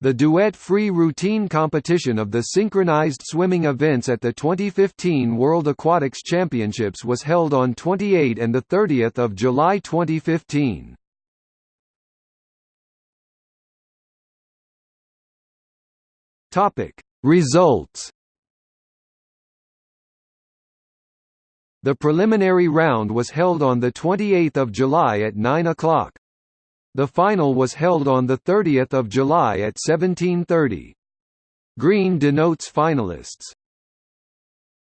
The duet free routine competition of the synchronized swimming events at the 2015 World Aquatics Championships was held on 28 and 30 July 2015. Results The preliminary round was held on 28 July at 9 o'clock. The final was held on 30 July at 1730. Green denotes finalists.